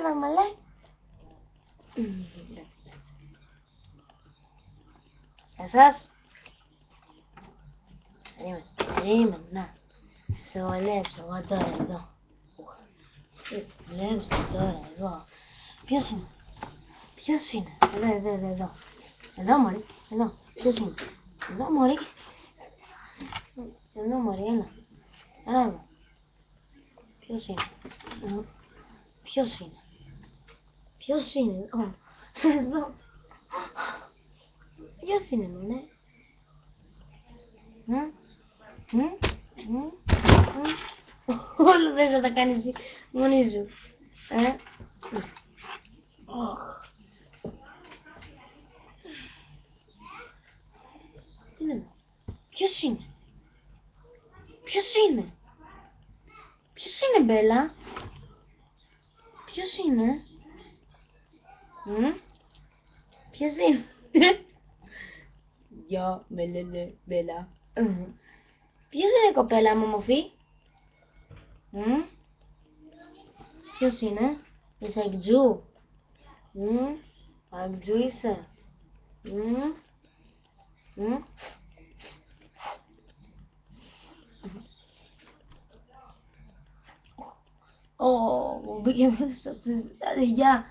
εδώ, μαλέ. Εσάς. Περίμενε, περίμενε, να. Σε βολέψω εγώ τώρα εδώ. Βολέψω τώρα εδώ. Ποιος είναι; Ποιος είναι; Εδώ, εδώ, εδώ, εδώ. Εδώ, μωρή. Εδώ. Ποιος είναι; Εδώ, μωρή. Εδώ, μωρή, έλα. Έλα εδώ. Ποιος είναι; Εδώ. Ποιος είναι; Ποιος είναι. Ω, Εδώ. Ποιος είναι, μωρέ. Μμ. Μμ. Μμ. Μμ. Όλο δεν θα τα κάνεις εσύ μόνη σου. Ε. Αχ. Τι είναι. Ποιος είναι. Ποιος είναι. Ποιος είναι Μπέλα. Ποιος είναι; Μμ. Ποιος είναι; Γεια, με λένε Μπέλα. Μμ. Ποιος είναι κοπέλα μου μορφή. Μμ. Ποιος είναι; Είσαι εκτζού. Μμ. Εκτζού είσαι; Μμ. Μμ. Ω, μου μπήκε μέσα στη γεια.